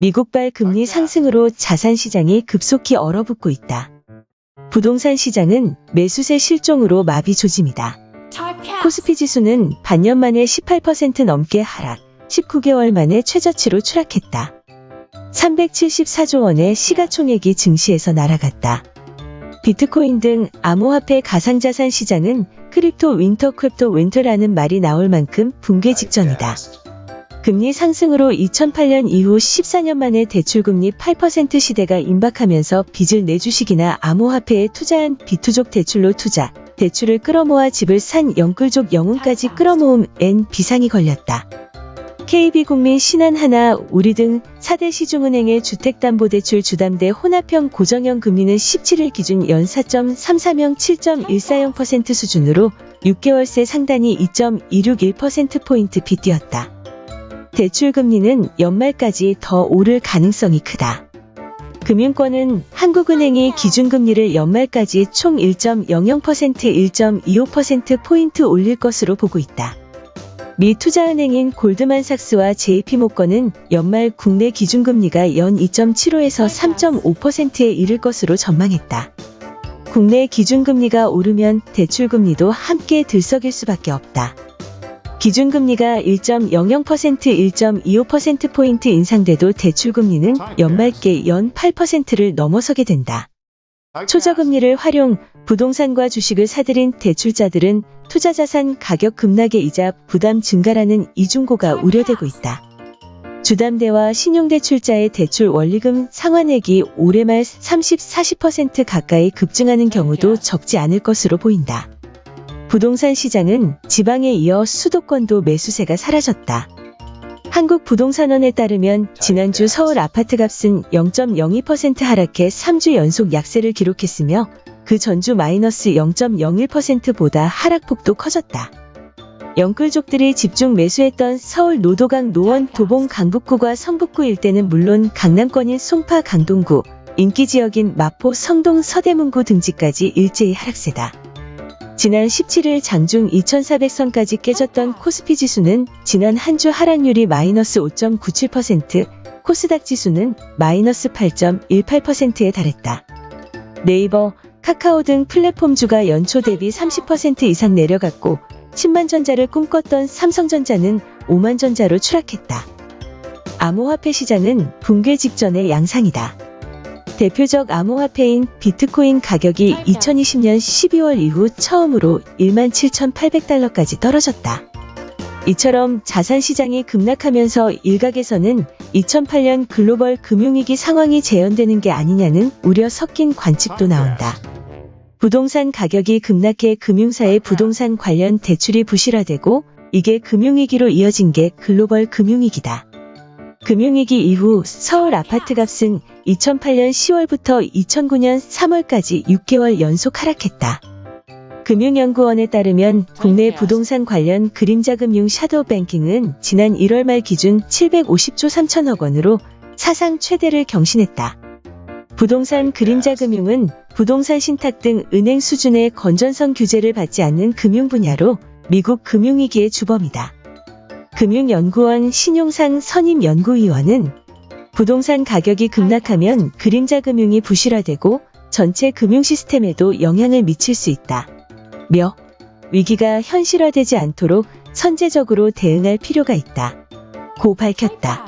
미국발 금리 상승으로 자산 시장이 급속히 얼어붙고 있다. 부동산 시장은 매수세 실종으로 마비 조짐이다. 코스피 지수는 반년 만에 18% 넘게 하락, 19개월 만에 최저치로 추락했다. 374조 원의 시가총액이 증시에서 날아갔다. 비트코인 등 암호화폐 가상자산 시장은 crypto winter crypto winter라는 말이 나올 만큼 붕괴 직전이다. 금리 상승으로 2008년 이후 14년 만에 대출금리 8% 시대가 임박하면서 빚을 내 주식이나 암호화폐에 투자한 비투족 대출로 투자, 대출을 끌어모아 집을 산 영끌족 영혼까지 끌어모음 N 비상이 걸렸다. KB국민 신한하나 우리 등 4대 시중은행의 주택담보대출 주담대 혼합형 고정형 금리는 17일 기준 연 4.34명 7.140% 수준으로 6개월 새 상단이 2.261%포인트 빗뛰었다. 대출 금리는 연말까지 더 오를 가능성이 크다. 금융권은 한국은행이 기준금리를 연말까지 총 1.00% 1.25%포인트 올릴 것으로 보고 있다. 미 투자은행인 골드만삭스와 JP모건은 연말 국내 기준금리가 연 2.75에서 3.5%에 이를 것으로 전망했다. 국내 기준금리가 오르면 대출금리도 함께 들썩일 수밖에 없다. 기준금리가 1.00% 1.25%포인트 인상돼도 대출금리는 연말께 연 8%를 넘어서게 된다. 초저금리를 활용 부동산과 주식을 사들인 대출자들은 투자자산 가격 급락의 이자 부담 증가라는 이중고가 우려되고 있다. 주담대와 신용대출자의 대출 원리금 상환액이 올해 말 30, 40% 가까이 급증하는 경우도 적지 않을 것으로 보인다. 부동산 시장은 지방에 이어 수도권도 매수세가 사라졌다. 한국부동산원에 따르면 지난주 서울 아파트 값은 0.02% 하락해 3주 연속 약세를 기록했으며 그 전주 마이너스 0.01%보다 하락폭도 커졌다. 영끌족들이 집중 매수했던 서울 노도강 노원 도봉 강북구와 성북구 일대는 물론 강남권인 송파 강동구, 인기지역인 마포 성동 서대문구 등지까지 일제히 하락세다. 지난 17일 장중 2400선까지 깨졌던 코스피 지수는 지난 한 주 하락률이 마이너스 5.97%, 코스닥 지수는 마이너스 8.18%에 달했다. 네이버, 카카오 등 플랫폼주가 연초 대비 30% 이상 내려갔고 10만 전자를 꿈꿨던 삼성전자는 5만 전자로 추락했다. 암호화폐 시장은 붕괴 직전의 양상이다. 대표적 암호화폐인 비트코인 가격이 2020년 12월 이후 처음으로 17,800달러까지 떨어졌다. 이처럼 자산 시장이 급락하면서 일각에서는 2008년 글로벌 금융위기 상황이 재현되는 게 아니냐는 우려 섞인 관측도 나온다. 부동산 가격이 급락해 금융사의 부동산 관련 대출이 부실화되고 이게 금융위기로 이어진 게 글로벌 금융위기다. 금융위기 이후 서울 아파트 값은 2008년 10월부터 2009년 3월까지 6개월 연속 하락했다. 금융연구원에 따르면 국내 부동산 관련 그림자금융 샤도우 뱅킹은 지난 1월 말 기준 750조 3천억 원으로 사상 최대를 경신했다. 부동산 그림자금융은 부동산 신탁 등 은행 수준의 건전성 규제를 받지 않는 금융 분야로 미국 금융위기의 주범이다. 금융연구원 신용상 선임연구위원은 부동산 가격이 급락하면 그림자 금융이 부실화되고 전체 금융 시스템에도 영향을 미칠 수 있다. 며 위기가 현실화되지 않도록 선제적으로 대응할 필요가 있다. 고 밝혔다.